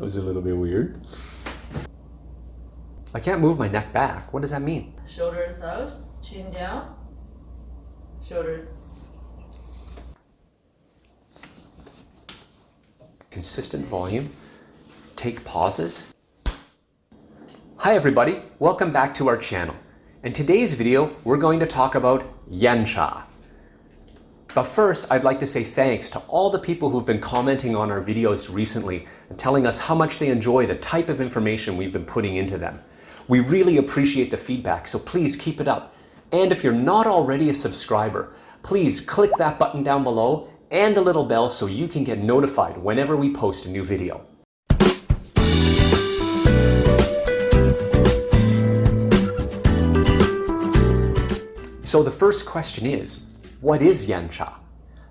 That was a little bit weird. I can't move my neck back. What does that mean? Shoulders out, chin down, shoulders. Consistent volume. Take pauses. Hi everybody, welcome back to our channel. In today's video, we're going to talk about Yancha. But first, I'd like to say thanks to all the people who've been commenting on our videos recently and telling us how much they enjoy the type of information we've been putting into them. We really appreciate the feedback, so please keep it up. And if you're not already a subscriber, please click that button down below and the little bell so you can get notified whenever we post a new video. So the first question is, what is Yancha?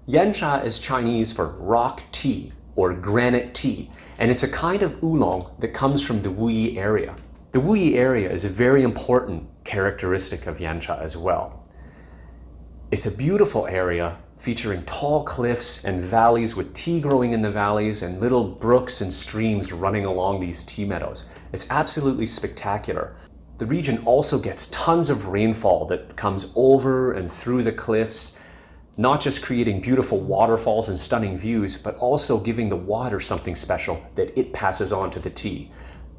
Yancha is Chinese for rock tea or granite tea, and it's a kind of oolong that comes from the Wuyi area. The Wuyi area is a very important characteristic of Yancha as well. It's a beautiful area featuring tall cliffs and valleys with tea growing in the valleys and little brooks and streams running along these tea meadows. It's absolutely spectacular. The region also gets tons of rainfall that comes over and through the cliffs, not just creating beautiful waterfalls and stunning views, but also giving the water something special that it passes on to the tea.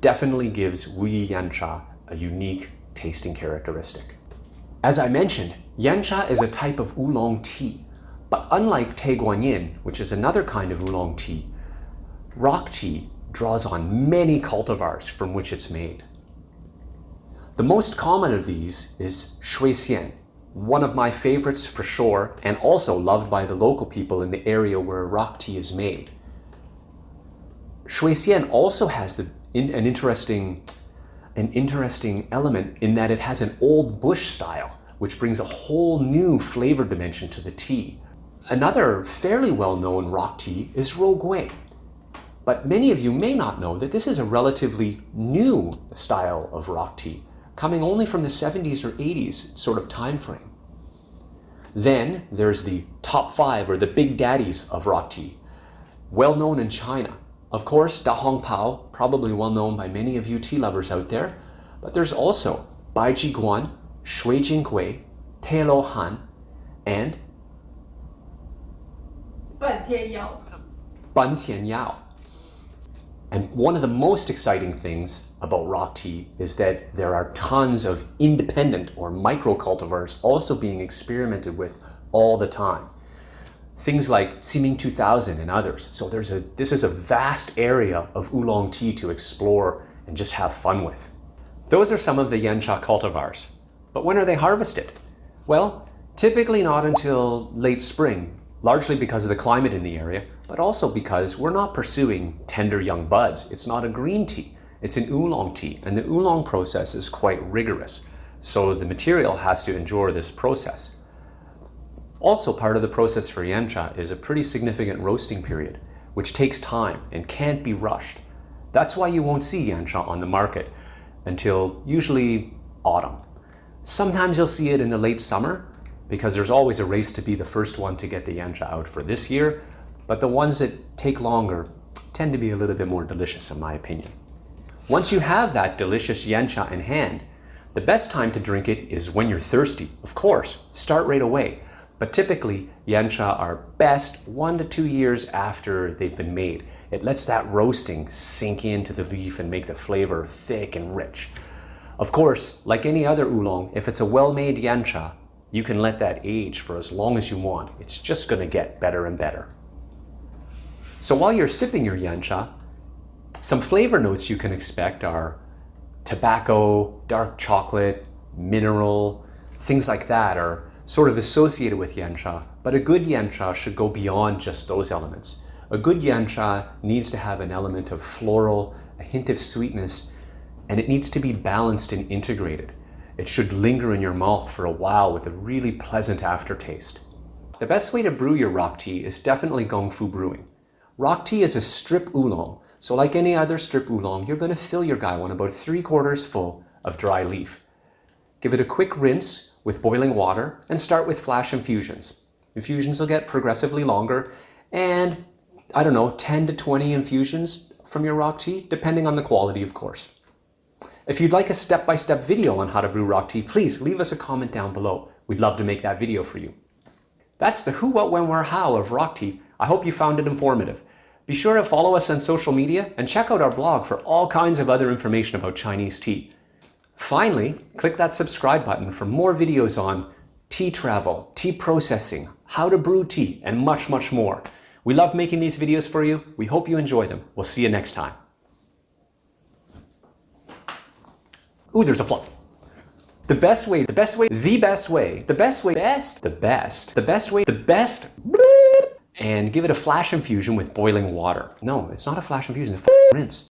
Definitely gives Wuyi Yancha a unique tasting characteristic. As I mentioned, Yancha is a type of oolong tea, but unlike Tie Guanyin, which is another kind of oolong tea, rock tea draws on many cultivars from which it's made. The most common of these is Shui Xian, one of my favorites for sure, and also loved by the local people in the area where rock tea is made. Shui Xian also has the, in, an interesting an interesting element in that it has an old bush style, which brings a whole new flavor dimension to the tea. Another fairly well-known rock tea is Rou Gui. But many of you may not know that this is a relatively new style of rock tea coming only from the 70s or 80s sort of time frame. Then there's the top five or the big daddies of rock tea, well known in China. Of course, Da Hong Pao, probably well known by many of you tea lovers out there, but there's also Bai Ji Guan, Shui Jing Gui, Tie Luo Han, and Ban Tian Yao. Ban Tian Yao. And one of the most exciting things about rock tea is that there are tons of independent or micro cultivars also being experimented with all the time. Things like Ximing 2000 and others. So there's a, this is a vast area of oolong tea to explore and just have fun with. Those are some of the Yancha cultivars. But when are they harvested? Well, typically not until late spring, largely because of the climate in the area, but also because we're not pursuing tender young buds. It's not a green tea. It's an oolong tea, and the oolong process is quite rigorous. So the material has to endure this process. Also part of the process for yancha is a pretty significant roasting period, which takes time and can't be rushed. That's why you won't see yancha on the market until usually autumn. Sometimes you'll see it in the late summer because there's always a race to be the first one to get the yancha out for this year, but the ones that take longer tend to be a little bit more delicious in my opinion. Once you have that delicious yancha in hand, the best time to drink it is when you're thirsty. Of course, start right away. But typically, yancha are best one to two years after they've been made. It lets that roasting sink into the leaf and make the flavor thick and rich. Of course, like any other oolong, if it's a well-made yancha, you can let that age for as long as you want. It's just going to get better and better. So while you're sipping your yancha, some flavor notes you can expect are tobacco, dark chocolate, mineral, things like that are sort of associated with yancha, but a good yancha should go beyond just those elements. A good yancha needs to have an element of floral, a hint of sweetness, and it needs to be balanced and integrated. It should linger in your mouth for a while with a really pleasant aftertaste. The best way to brew your rock tea is definitely Gong Fu Brewing. Rock tea is a strip oolong, so like any other strip oolong, you're going to fill your gaiwan about three quarters full of dry leaf. Give it a quick rinse with boiling water and start with flash infusions. Infusions will get progressively longer and I don't know, 10 to 20 infusions from your rock tea, depending on the quality, of course. If you'd like a step-by-step video on how to brew rock tea, please leave us a comment down below. We'd love to make that video for you. That's the who, what, when, where, how of rock tea. I hope you found it informative. Be sure to follow us on social media and check out our blog for all kinds of other information about Chinese tea. Finally, click that subscribe button for more videos on tea travel, tea processing, how to brew tea, and much, much more. We love making these videos for you. We hope you enjoy them. We'll see you next time. Ooh, there's a fly. The best way, the best way, the best way, the best way, best, the best, the best way, the best, and give it a flash infusion with boiling water. No, it's not a flash infusion, it's a rinse.